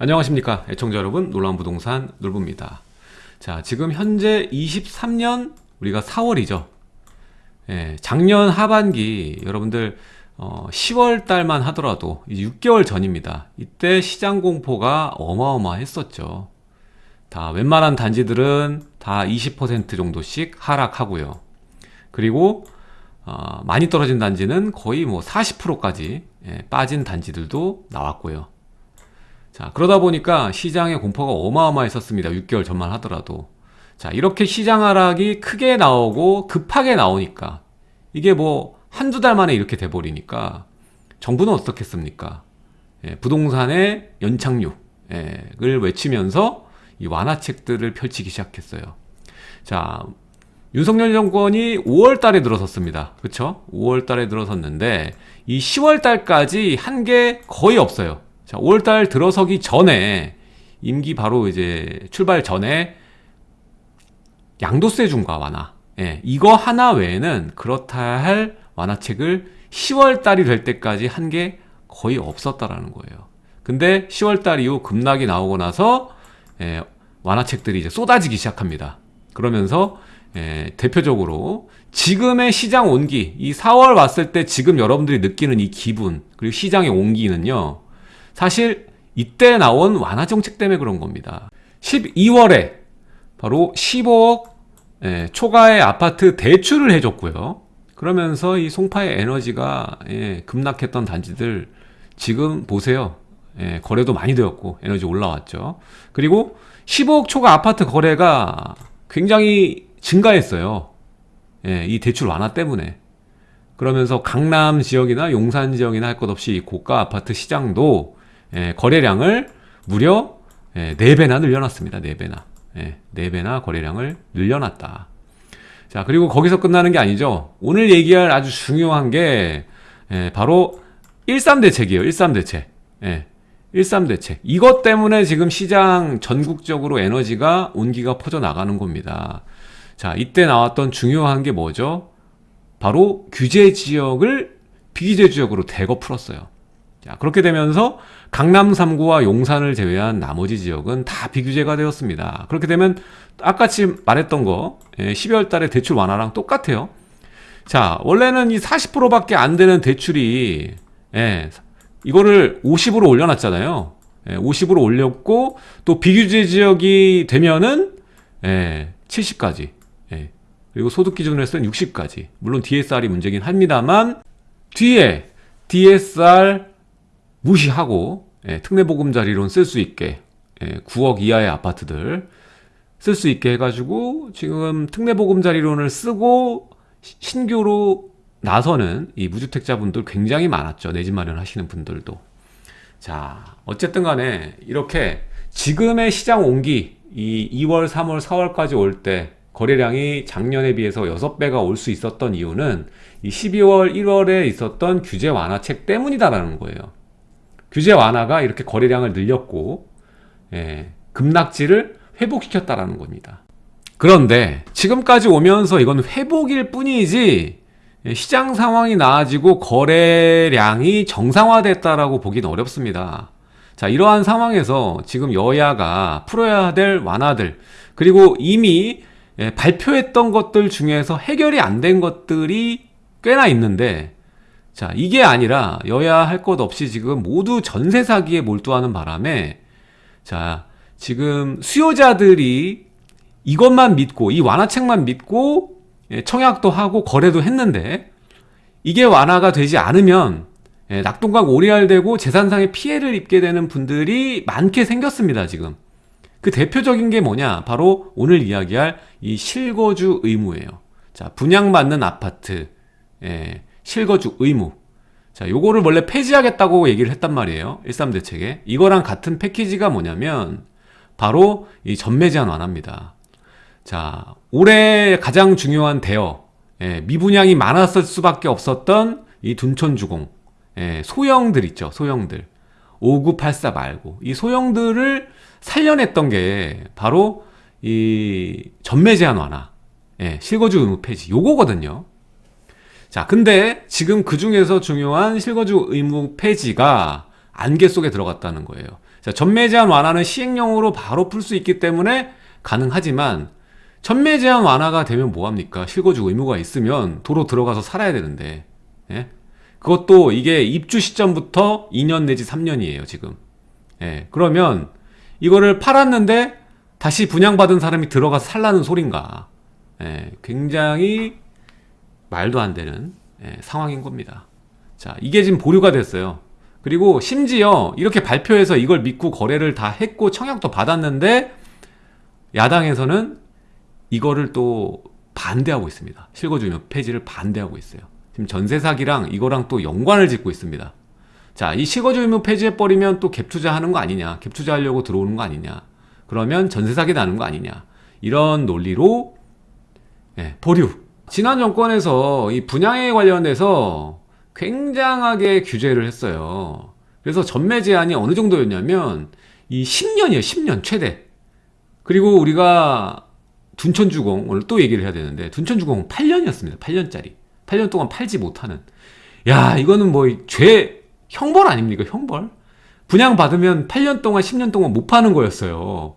안녕하십니까 애청자 여러분. 놀라운 부동산 놀부입니다. 자 지금 현재 23년 우리가 4월이죠. 예, 작년 하반기 여러분들 어, 10월 달만 하더라도 6개월 전입니다. 이때 시장 공포가 어마어마했었죠. 다 웬만한 단지들은 다 20% 정도씩 하락하고요. 그리고 어, 많이 떨어진 단지는 거의 뭐 40%까지 예, 빠진 단지들도 나왔고요 자 그러다 보니까 시장의 공포가 어마어마했었습니다. 6개월 전만 하더라도. 자 이렇게 시장 하락이 크게 나오고 급하게 나오니까 이게 뭐 한두 달 만에 이렇게 돼버리니까 정부는 어떻겠습니까? 예, 부동산의 연착륙을 외치면서 이 완화책들을 펼치기 시작했어요. 자 윤석열 정권이 5월 달에 들어섰습니다. 그쵸? 5월 달에 들어섰는데 이 10월 달까지 한 게 거의 없어요 자, 5월달 들어서기 전에 임기 바로 이제 출발 전에 양도세 중과 완화. 예, 이거 하나 외에는 그렇다 할 완화책을 10월달이 될 때까지 한 게 거의 없었다라는 거예요. 근데 10월달 이후 급락이 나오고 나서 예, 완화책들이 이제 쏟아지기 시작합니다. 그러면서 예, 대표적으로 지금의 시장 온기 이 4월 왔을 때 지금 여러분들이 느끼는 이 기분 그리고 시장의 온기는요 사실 이때 나온 완화 정책 때문에 그런 겁니다. 12월에 바로 15억 예, 초과의 아파트 대출을 해줬고요. 그러면서 이 송파의 에너지가 예, 급락했던 단지들 지금 보세요. 예, 거래도 많이 되었고 에너지 올라왔죠. 그리고 15억 초과 아파트 거래가 굉장히 증가했어요. 예, 이 대출 완화 때문에. 그러면서 강남 지역이나 용산 지역이나 할 것 없이 고가 아파트 시장도 예, 거래량을 무려 예, 4배나 늘려놨습니다. 4배나. 예, 4배나 거래량을 늘려놨다. 자, 그리고 거기서 끝나는 게 아니죠. 오늘 얘기할 아주 중요한 게 예, 바로 13대책이에요. 13대책. 예, 13대책. 이것 때문에 지금 시장 전국적으로 에너지가 온기가 퍼져나가는 겁니다. 자, 이때 나왔던 중요한 게 뭐죠? 바로 규제 지역을 비규제 지역으로 대거 풀었어요. 자, 그렇게 되면서 강남 3구와 용산을 제외한 나머지 지역은 다 비규제가 되었습니다. 그렇게 되면 아까지 말했던 거 12월 예, 달에 대출 완화랑 똑같아요. 자, 원래는 이 40%밖에 안 되는 대출이 예, 이거를 50으로 올려놨잖아요. 예, 50으로 올렸고 또 비규제 지역이 되면은 예, 70까지 예, 그리고 소득 기준으로 해서는 60까지 물론 DSR이 문제긴 합니다만 뒤에 DSR 무시하고 예, 특례보금자리론 쓸 수 있게 예, 9억 이하의 아파트들 쓸 수 있게 해가지고 지금 특례보금자리론을 쓰고 신규로 나서는 이 무주택자분들 굉장히 많았죠. 내 집 마련하시는 분들도. 자 어쨌든 간에 이렇게 지금의 시장 온기 이 2월 3월 4월까지 올 때 거래량이 작년에 비해서 6배가 올 수 있었던 이유는 이 12월 1월에 있었던 규제 완화책 때문이다라는 거예요 규제 완화가 이렇게 거래량을 늘렸고 예, 급락지를 회복시켰다라는 겁니다. 그런데 지금까지 오면서 이건 회복일 뿐이지 예, 시장 상황이 나아지고 거래량이 정상화됐다라고 보기는 어렵습니다. 자 이러한 상황에서 지금 여야가 풀어야 될 완화들 그리고 이미 예, 발표했던 것들 중에서 해결이 안 된 것들이 꽤나 있는데 자 이게 아니라 여야 할 것 없이 지금 모두 전세 사기에 몰두하는 바람에 자 지금 수요자들이 이것만 믿고 이 완화책만 믿고 예, 청약도 하고 거래도 했는데 이게 완화가 되지 않으면 예, 낙동강 오리알되고 재산상의 피해를 입게 되는 분들이 많게 생겼습니다 지금. 그 대표적인 게 뭐냐? 바로 오늘 이야기할 이 실거주 의무예요. 자 분양받는 아파트. 예, 실거주 의무. 자 요거를 원래 폐지하겠다고 얘기를 했단 말이에요 13 대책에. 이거랑 같은 패키지가 뭐냐면 바로 이 전매 제한 완화입니다. 자 올해 가장 중요한 대여 예, 미분양이 많았을 수밖에 없었던 이 둔촌주공 예, 소형들 있죠 소형들. 5984 말고. 이 소형들을 살려냈던 게 바로 이 전매 제한 완화 예, 실거주 의무 폐지. 요거거든요 자 근데 지금 그 중에서 중요한 실거주 의무 폐지가 안개 속에 들어갔다는 거예요 자, 전매 제한 완화는 시행령으로 바로 풀 수 있기 때문에 가능하지만 전매 제한 완화가 되면 뭐합니까? 실거주 의무가 있으면 도로 들어가서 살아야 되는데 예? 그것도 이게 입주 시점부터 2년 내지 3년이에요 지금 예, 그러면 이거를 팔았는데 다시 분양받은 사람이 들어가서 살라는 소린가 예, 굉장히 말도 안 되는 예, 상황인 겁니다. 자 이게 지금 보류가 됐어요. 그리고 심지어 이렇게 발표해서 이걸 믿고 거래를 다 했고 청약도 받았는데 야당에서는 이거를 또 반대하고 있습니다. 실거주의무 폐지를 반대하고 있어요. 지금 전세 사기랑 이거랑 또 연관을 짓고 있습니다. 자, 이 실거주 의무 폐지해버리면 또 갭 투자하는 거 아니냐 갭 투자하려고 들어오는 거 아니냐 그러면 전세 사기 나는 거 아니냐 이런 논리로 예, 보류 지난 정권에서 이 분양에 관련해서 굉장하게 규제를 했어요. 그래서 전매 제한이 어느 정도였냐면 이 10년이에요. 10년 최대. 그리고 우리가 둔천주공 오늘 또 얘기를 해야 되는데 둔천주공 8년이었습니다. 8년짜리. 8년 동안 팔지 못하는. 야 이거는 뭐 죄 형벌 아닙니까? 형벌? 분양 받으면 8년 동안 10년 동안 못 파는 거였어요.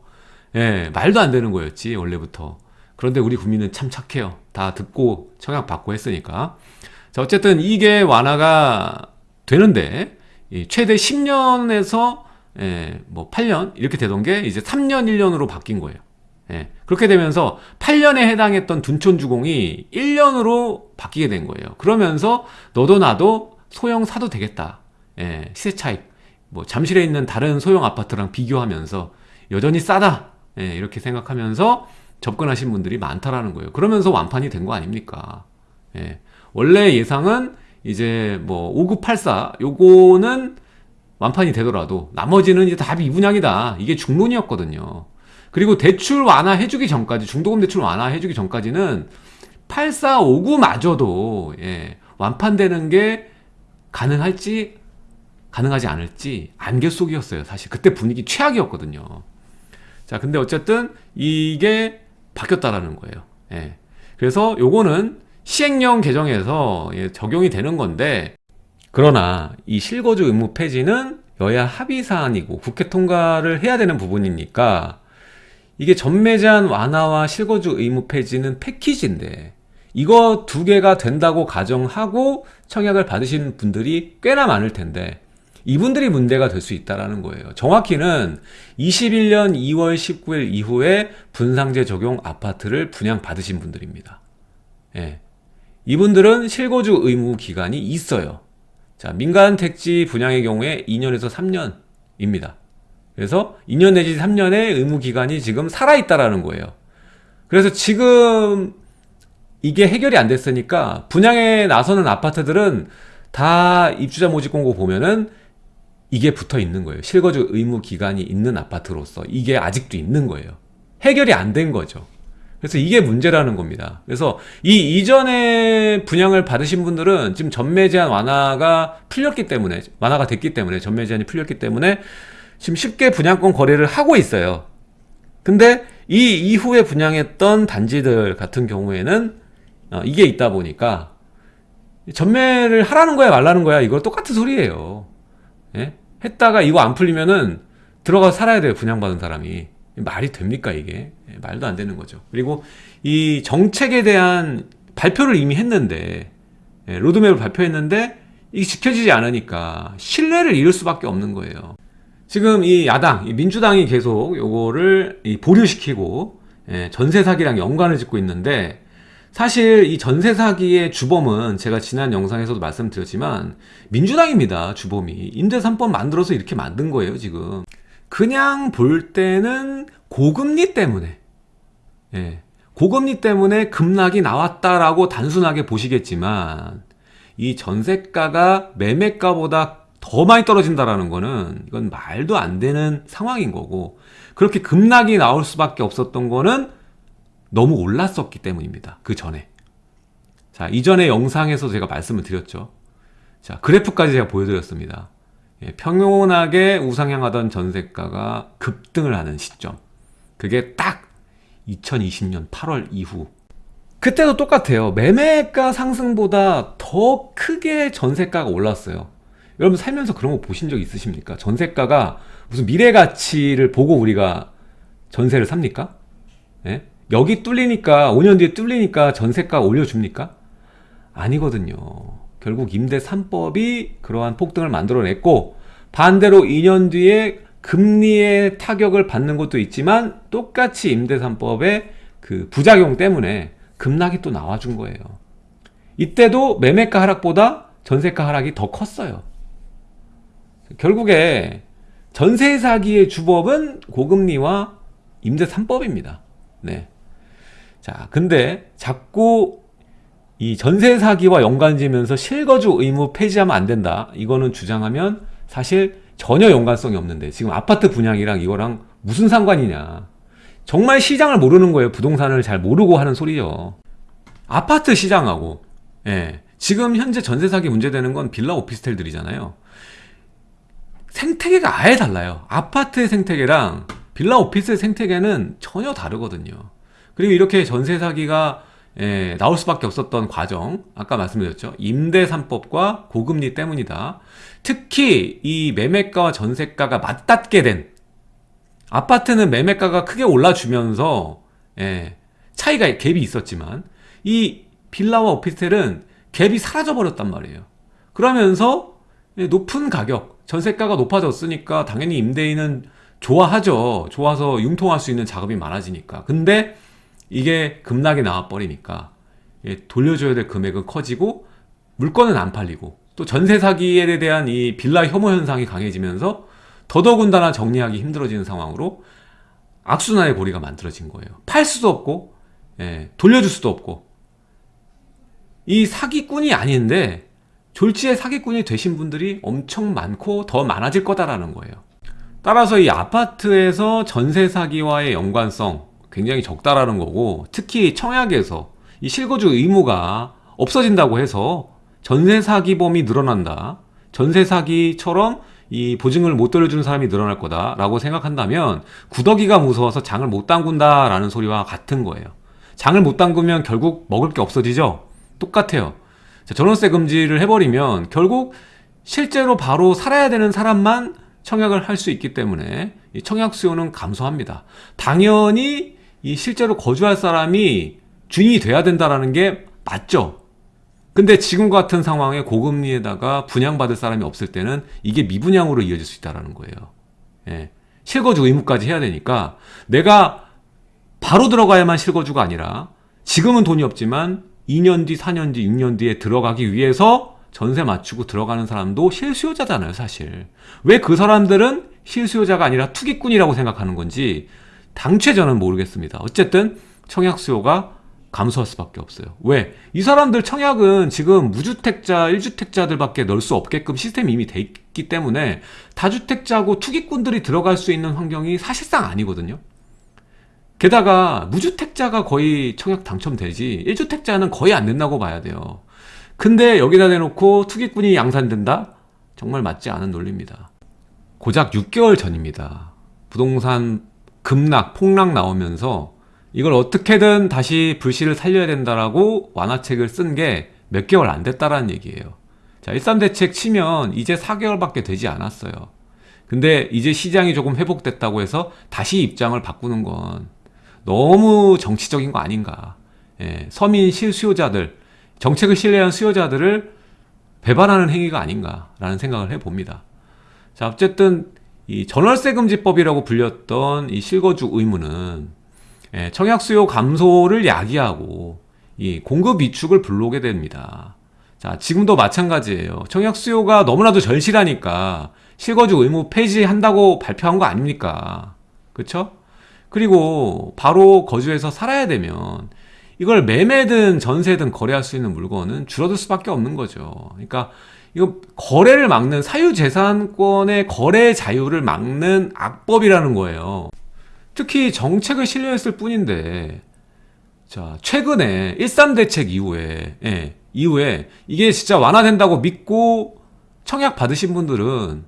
예 말도 안 되는 거였지 원래부터 그런데 우리 국민은 참 착해요. 다 듣고 청약 받고 했으니까. 자 어쨌든 이게 완화가 되는데 최대 10년에서 예, 뭐 8년 이렇게 되던 게 이제 3년 1년으로 바뀐 거예요. 예, 그렇게 되면서 8년에 해당했던 둔촌주공이 1년으로 바뀌게 된 거예요. 그러면서 너도 나도 소형 사도 되겠다. 예, 시세 차익. 뭐 잠실에 있는 다른 소형 아파트랑 비교하면서 여전히 싸다. 예, 이렇게 생각하면서 접근하신 분들이 많다라는 거예요. 그러면서 완판이 된 거 아닙니까? 예, 원래 예상은 이제 뭐 5984 요거는 완판이 되더라도 나머지는 이제 다 미분양이다. 이게 중론이었거든요. 그리고 대출 완화해주기 전까지 중도금 대출 완화해주기 전까지는 8459마저도 예, 완판되는 게 가능할지 가능하지 않을지 안개 속이었어요 사실. 그때 분위기 최악이었거든요. 자 근데 어쨌든 이게 바뀌었다라는 거예요 예. 그래서 요거는 시행령 개정에서 예, 적용이 되는 건데 그러나 이 실거주 의무 폐지는 여야 합의 사안이고 국회 통과를 해야 되는 부분이니까 이게 전매 제한 완화와 실거주 의무 폐지는 패키지인데 이거 두 개가 된다고 가정하고 청약을 받으신 분들이 꽤나 많을 텐데 이분들이 문제가 될 수 있다는 거예요. 정확히는 21년 2월 19일 이후에 분상제 적용 아파트를 분양받으신 분들입니다. 예. 이분들은 실거주 의무 기간이 있어요. 자 민간 택지 분양의 경우에 2년에서 3년입니다. 그래서 2년 내지 3년의 의무 기간이 지금 살아있다라는 거예요. 그래서 지금 이게 해결이 안 됐으니까 분양에 나서는 아파트들은 다 입주자 모집 공고 보면은 이게 붙어 있는 거예요. 실거주 의무 기간이 있는 아파트로서 이게 아직도 있는 거예요. 해결이 안 된 거죠. 그래서 이게 문제라는 겁니다. 그래서 이 이전에 분양을 받으신 분들은 지금 전매 제한 완화가 풀렸기 때문에 완화가 됐기 때문에 전매 제한이 풀렸기 때문에 지금 쉽게 분양권 거래를 하고 있어요. 근데 이 이후에 분양했던 단지들 같은 경우에는 어, 이게 있다 보니까 전매를 하라는 거야 말라는 거야 이거 똑같은 소리예요. 예? 했다가 이거 안 풀리면은 들어가서 살아야 돼요 분양받은 사람이. 말이 됩니까 이게? 예, 말도 안 되는 거죠. 그리고 이 정책에 대한 발표를 이미 했는데 예, 로드맵을 발표했는데 이게 지켜지지 않으니까 신뢰를 잃을 수밖에 없는 거예요. 지금 이 야당 이 민주당이 계속 요거를 보류시키고 예, 전세 사기랑 연관을 짓고 있는데 사실 이 전세 사기의 주범은 제가 지난 영상에서도 말씀드렸지만 민주당입니다 주범이. 임대 3법 만들어서 이렇게 만든 거예요 지금. 그냥 볼 때는 고금리 때문에. 예, 고금리 때문에 급락이 나왔다라고 단순하게 보시겠지만 이 전세가가 매매가보다 더 많이 떨어진다라는 거는 이건 말도 안 되는 상황인 거고 그렇게 급락이 나올 수밖에 없었던 거는 너무 올랐었기 때문입니다. 그 전에. 자, 이전에 영상에서 제가 말씀을 드렸죠. 자, 그래프까지 제가 보여드렸습니다. 예, 평온하게 우상향하던 전세가가 급등을 하는 시점. 그게 딱 2020년 8월 이후. 그때도 똑같아요. 매매가 상승보다 더 크게 전세가가 올랐어요. 여러분 살면서 그런 거 보신 적 있으십니까? 전세가가 무슨 미래 가치를 보고 우리가 전세를 삽니까? 예? 여기 뚫리니까 5년 뒤에 뚫리니까 전세가 올려줍니까? 아니거든요. 결국 임대 3법이 그러한 폭등을 만들어냈고 반대로 2년 뒤에 금리의 타격을 받는 것도 있지만 똑같이 임대 3법의 그 부작용 때문에 급락이 또 나와준 거예요. 이때도 매매가 하락보다 전세가 하락이 더 컸어요. 결국에 전세 사기의 주법은 고금리와 임대 3법입니다. 네. 자, 근데 자꾸 이 전세 사기와 연관지면서 실거주 의무 폐지하면 안 된다. 이거는 주장하면 사실 전혀 연관성이 없는데 지금 아파트 분양이랑 이거랑 무슨 상관이냐. 정말 시장을 모르는 거예요. 부동산을 잘 모르고 하는 소리죠. 아파트 시장하고 예. 지금 현재 전세 사기 문제되는 건 빌라 오피스텔들이잖아요. 생태계가 아예 달라요. 아파트의 생태계랑 빌라 오피스의 생태계는 전혀 다르거든요. 그리고 이렇게 전세 사기가 예, 나올 수밖에 없었던 과정 아까 말씀드렸죠? 임대 3법과 고금리 때문이다. 특히 이 매매가와 전세가가 맞닿게 된 아파트는 매매가가 크게 올라주면서 예, 차이가 갭이 있었지만 이 빌라와 오피스텔은 갭이 사라져 버렸단 말이에요. 그러면서 예, 높은 가격 전세가가 높아졌으니까 당연히 임대인은 좋아하죠. 좋아서 융통할 수 있는 작업이 많아지니까. 근데 이게 급락이 나와버리니까 예, 돌려줘야 될 금액은 커지고 물건은 안 팔리고 또 전세 사기에 대한 이 빌라 혐오 현상이 강해지면서 더더군다나 정리하기 힘들어지는 상황으로 악순환의 고리가 만들어진 거예요. 팔 수도 없고 예, 돌려줄 수도 없고. 이 사기꾼이 아닌데 졸지의 사기꾼이 되신 분들이 엄청 많고 더 많아질 거다라는 거예요. 따라서 이 아파트에서 전세 사기와의 연관성 굉장히 적다라는 거고 특히 청약에서 이 실거주 의무가 없어진다고 해서 전세 사기범이 늘어난다. 전세 사기처럼 이 보증을 못 돌려주는 사람이 늘어날 거다 라고 생각한다면 구더기가 무서워서 장을 못 담근다 라는 소리와 같은 거예요. 장을 못 담그면 결국 먹을 게 없어지죠? 똑같아요. 전월세 금지를 해버리면 결국 실제로 바로 살아야 되는 사람만 청약을 할 수 있기 때문에 청약 수요는 감소합니다. 당연히 이 실제로 거주할 사람이 주인이 돼야 된다는 게 맞죠. 근데 지금 같은 상황에 고금리에다가 분양받을 사람이 없을 때는 이게 미분양으로 이어질 수 있다는 거예요. 예. 실거주 의무까지 해야 되니까 내가 바로 들어가야만 실거주가 아니라 지금은 돈이 없지만 2년 뒤, 4년 뒤, 6년 뒤에 들어가기 위해서 전세 맞추고 들어가는 사람도 실수요자잖아요 사실. 왜 그 사람들은 실수요자가 아니라 투기꾼이라고 생각하는 건지 당최 저는 모르겠습니다. 어쨌든 청약 수요가 감소할 수밖에 없어요. 왜? 이 사람들 청약은 지금 무주택자 1주택자들 밖에 넣을 수 없게끔 시스템이 이미 돼 있기 때문에 다주택자고 투기꾼들이 들어갈 수 있는 환경이 사실상 아니거든요. 게다가 무주택자가 거의 청약 당첨되지 1주택자는 거의 안 된다고 봐야 돼요. 근데 여기다 대놓고 투기꾼이 양산된다? 정말 맞지 않은 논리입니다. 고작 6개월 전입니다. 부동산 급락, 폭락 나오면서 이걸 어떻게든 다시 불씨를 살려야 된다라고 완화책을 쓴 게 몇 개월 안 됐다라는 얘기예요. 자, 13대책 치면 이제 4개월밖에 되지 않았어요. 근데 이제 시장이 조금 회복됐다고 해서 다시 입장을 바꾸는 건 너무 정치적인 거 아닌가. 예, 서민 실수요자들, 정책을 신뢰한 수요자들을 배반하는 행위가 아닌가라는 생각을 해봅니다. 자, 어쨌든 이 전월세금지법이라고 불렸던 이 실거주 의무는 예, 청약 수요 감소를 야기하고 이 공급 위축을 불러오게 됩니다. 자, 지금도 마찬가지예요. 청약 수요가 너무나도 절실하니까 실거주 의무 폐지한다고 발표한 거 아닙니까? 그쵸? 그리고 바로 거주해서 살아야 되면 이걸 매매든 전세든 거래할 수 있는 물건은 줄어들 수밖에 없는 거죠. 그러니까 이거 거래를 막는 사유재산권의 거래 자유를 막는 악법이라는 거예요. 특히 정책을 실려했을 뿐인데 자 최근에 13대책 이후에 예, 이후에 이게 진짜 완화된다고 믿고 청약 받으신 분들은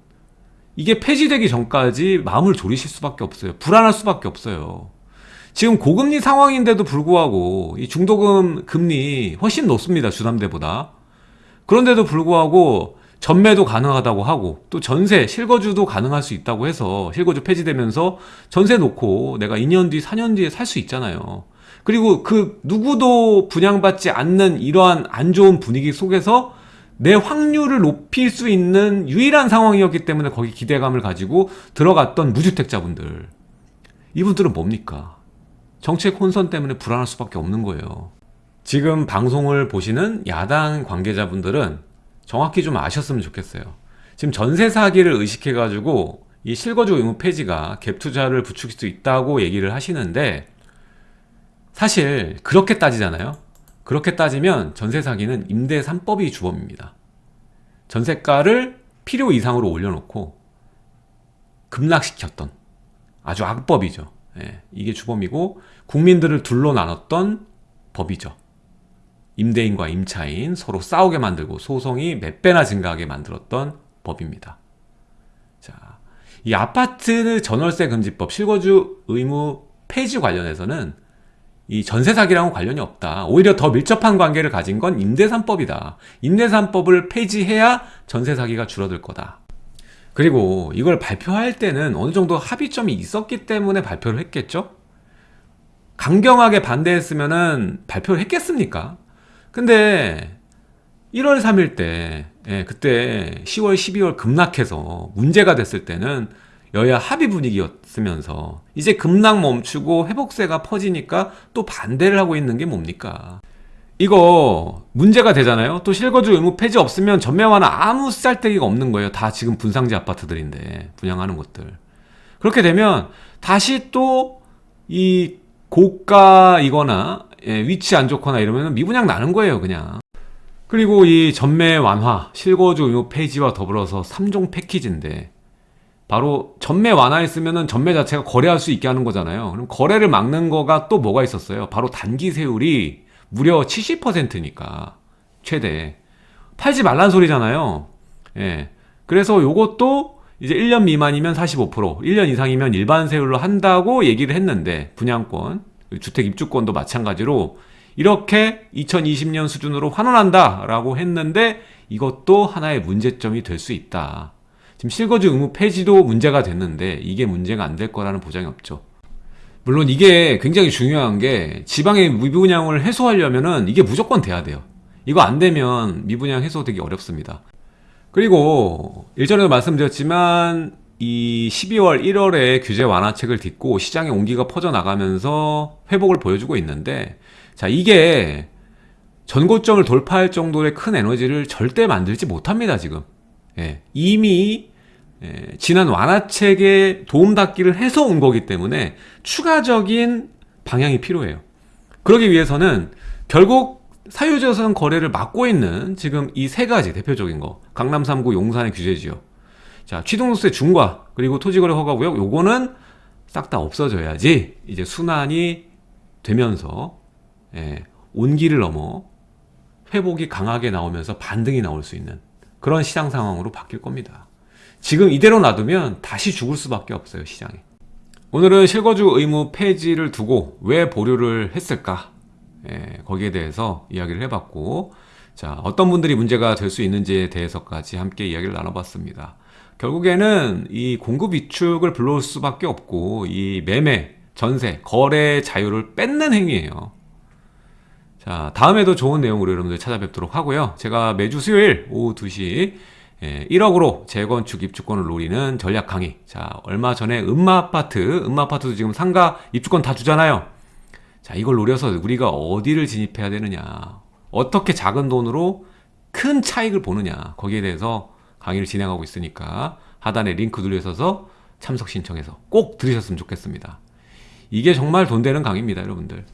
이게 폐지되기 전까지 마음을 졸이실 수밖에 없어요. 불안할 수밖에 없어요. 지금 고금리 상황인데도 불구하고 이 중도금 금리 훨씬 높습니다. 주담대보다 그런데도 불구하고 전매도 가능하다고 하고 또 전세 실거주도 가능할 수 있다고 해서 실거주 폐지되면서 전세 놓고 내가 2년 뒤 4년 뒤에 살 수 있잖아요. 그리고 그 누구도 분양받지 않는 이러한 안 좋은 분위기 속에서 내 확률을 높일 수 있는 유일한 상황이었기 때문에 거기 기대감을 가지고 들어갔던 무주택자분들. 이분들은 뭡니까? 정책 혼선 때문에 불안할 수밖에 없는 거예요 지금 방송을 보시는 야당 관계자분들은 정확히 좀 아셨으면 좋겠어요. 지금 전세 사기를 의식해 가지고 이 실거주 의무 폐지가 갭 투자를 부추길 수 있다고 얘기를 하시는데 사실 그렇게 따지잖아요. 그렇게 따지면 전세 사기는 임대 3법이 주범입니다. 전세가를 필요 이상으로 올려놓고 급락시켰던 아주 악법이죠. 예, 이게 주범이고 국민들을 둘로 나눴던 법이죠. 임대인과 임차인 서로 싸우게 만들고 소송이 몇 배나 증가하게 만들었던 법입니다. 자, 이 아파트 전월세 금지법 실거주 의무 폐지 관련해서는 이 전세 사기랑은 관련이 없다. 오히려 더 밀접한 관계를 가진 건 임대산법이다. 임대산법을 폐지해야 전세 사기가 줄어들 거다. 그리고 이걸 발표할 때는 어느 정도 합의점이 있었기 때문에 발표를 했겠죠? 강경하게 반대했으면 발표를 했겠습니까? 근데 1월 3일 때 예, 그때 10월 12월 급락해서 문제가 됐을 때는 여야 합의 분위기였으면서 이제 급락 멈추고 회복세가 퍼지니까 또 반대를 하고 있는 게 뭡니까? 이거 문제가 되잖아요. 또 실거주 의무 폐지 없으면 전매 완화 아무 쌀데기가 없는 거예요. 다 지금 분상지 아파트들인데 분양하는 곳들. 그렇게 되면 다시 또 이 고가이거나 예, 위치 안 좋거나 이러면 미분양 나는 거예요 그냥. 그리고 이 전매 완화 실거주 의무 폐지와 더불어서 3종 패키지인데 바로 전매 완화했으면 전매 자체가 거래할 수 있게 하는 거잖아요. 그럼 거래를 막는 거가 또 뭐가 있었어요? 바로 단기 세율이 무려 70%니까 최대. 팔지 말란 소리잖아요. 예. 그래서 요것도 이제 1년 미만이면 45% 1년 이상이면 일반 세율로 한다고 얘기를 했는데 분양권 주택 입주권도 마찬가지로 이렇게 2020년 수준으로 환원한다 라고 했는데 이것도 하나의 문제점이 될 수 있다. 지금 실거주 의무 폐지도 문제가 됐는데 이게 문제가 안 될 거라는 보장이 없죠. 물론 이게 굉장히 중요한 게 지방의 미분양을 해소하려면 은 이게 무조건 돼야 돼요. 이거 안 되면 미분양 해소 되기 어렵습니다. 그리고 일전에도 말씀드렸지만 이 12월 1월에 규제 완화책을 딛고 시장의 온기가 퍼져나가면서 회복을 보여주고 있는데 자 이게 전고점을 돌파할 정도의 큰 에너지를 절대 만들지 못합니다 지금. 예, 이미 예, 지난 완화책에 도움닫기를 해서 온 거기 때문에 추가적인 방향이 필요해요. 그러기 위해서는 결국 사유재산 거래를 막고 있는 지금 이 세 가지 대표적인 거 강남 3구 용산의 규제지역 자, 취등록세 중과 그리고 토지거래 허가구역 요거는 싹 다 없어져야지 이제 순환이 되면서 예, 온기를 넘어 회복이 강하게 나오면서 반등이 나올 수 있는 그런 시장 상황으로 바뀔 겁니다. 지금 이대로 놔두면 다시 죽을 수밖에 없어요 시장이. 오늘은 실거주 의무 폐지를 두고 왜 보류를 했을까 예, 거기에 대해서 이야기를 해봤고 자 어떤 분들이 문제가 될 수 있는지에 대해서까지 함께 이야기를 나눠봤습니다. 결국에는 이 공급 위축을 불러올 수밖에 없고 이 매매, 전세, 거래 자유를 뺏는 행위예요. 자, 다음에도 좋은 내용으로 여러분들 찾아뵙도록 하고요. 제가 매주 수요일 오후 2시 1억으로 예, 재건축 입주권을 노리는 전략 강의. 자, 얼마 전에 음마아파트, 음마아파트도 지금 상가 입주권 다 주잖아요. 자, 이걸 노려서 우리가 어디를 진입해야 되느냐. 어떻게 작은 돈으로 큰 차익을 보느냐. 거기에 대해서 강의를 진행하고 있으니까 하단에 링크 눌러서 참석 신청해서 꼭 들으셨으면 좋겠습니다. 이게 정말 돈 되는 강의입니다, 여러분들.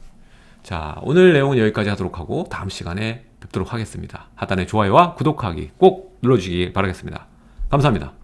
자, 오늘 내용은 여기까지 하도록 하고 다음 시간에 뵙도록 하겠습니다. 하단에 좋아요와 구독하기 꼭 눌러주시기 바라겠습니다. 감사합니다.